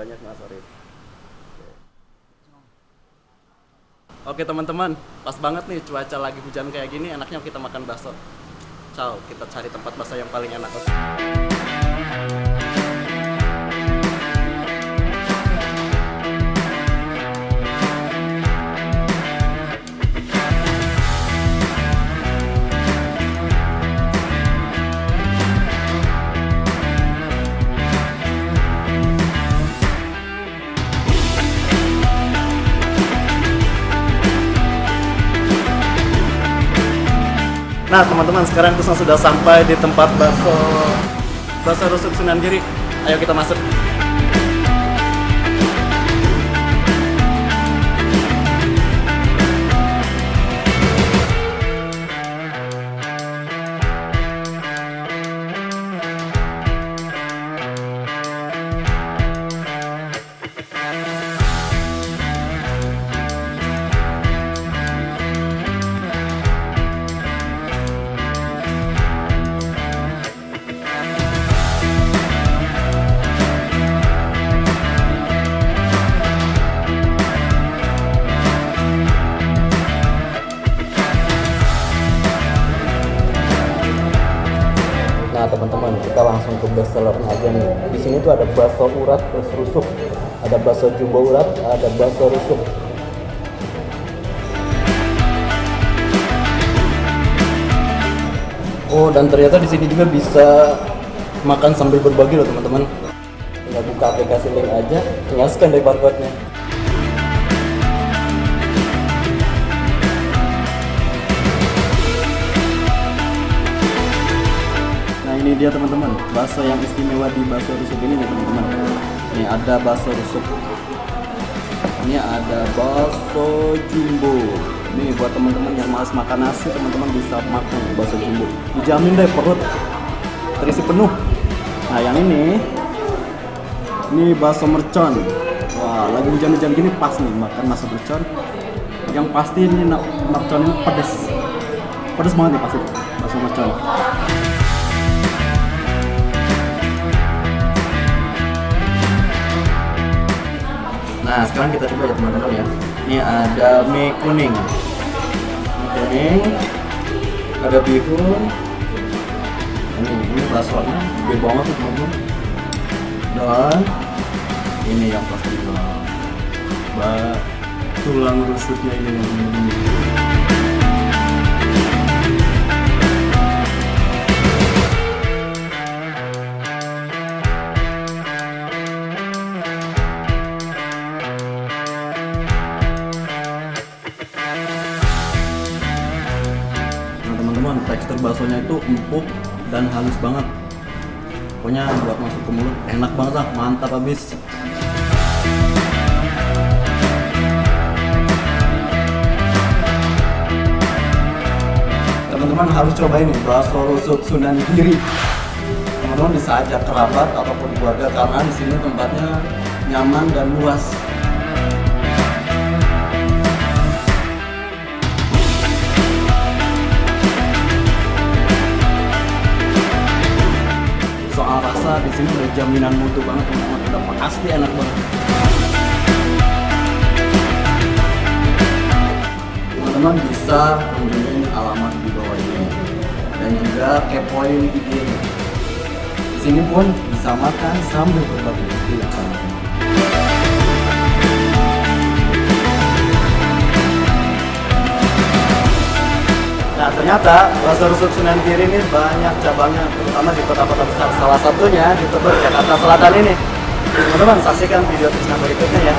banyak mas Arif Oke teman-teman, pas banget nih cuaca lagi hujan kayak gini, enaknya kita makan bakso. Ciao, kita cari tempat bakso yang paling enak. Nah teman-teman sekarang Kusna sudah sampai di tempat bakso bakso rusuk Sunan Giri. Ayo kita masuk. Teman-teman kita langsung ke bestseller aja nih. Di sini tuh ada bakso urat plus rusuk, ada bakso jumbo urat, ada bakso rusuk. Oh dan ternyata di sini juga bisa makan sambil berbagi loh teman-teman. Tinggal buka aplikasi link aja, tinggal scan dari barcode-nya. Ini dia teman-teman, bakso yang istimewa di bakso rusuk ini nih teman-teman. Ini ada bakso rusuk. Ini ada bakso jumbo. Ini buat teman-teman yang malas makan nasi, teman-teman bisa makan bakso jumbo. Dijamin deh perut terisi penuh. Nah yang ini, ini bakso mercon. Wah lagi hujan-hujan gini pas nih makan bakso mercon. Yang pasti ini mercon ini pedes. Pedes banget nih pasti bakso mercon. Nah, sekarang kita coba ya teman-teman ya. Ini ada mie kuning. Mie kuning. Ada bihun. Ini ini baksonya gede banget tuh teman-teman. Dan ini yang pasti Mbak tulang rusuknya ini yang tekstur baksonya itu empuk dan halus banget. Pokoknya buat masuk ke mulut enak banget lah, mantap habis. Teman-teman harus cobain nih bakso rusuk Sunan Giri. Teman-teman bisa ajak kerabat ataupun keluarga karena di sini tempatnya nyaman dan luas. Rasa di sini udah jaminan mutu banget teman-teman. Udah pasti enak banget. Teman-teman bisa kunjungin alamat di bawah ini. Dan juga kepoin IG di sini pun bisa makan sambil berbagi. Tidak ternyata rusuk Sunan Giri ini banyak cabangnya, terutama di kota-kota besar. Salah satunya di Tebet, Jakarta Selatan ini. Teman-teman saksikan video Tisna berikutnya ya.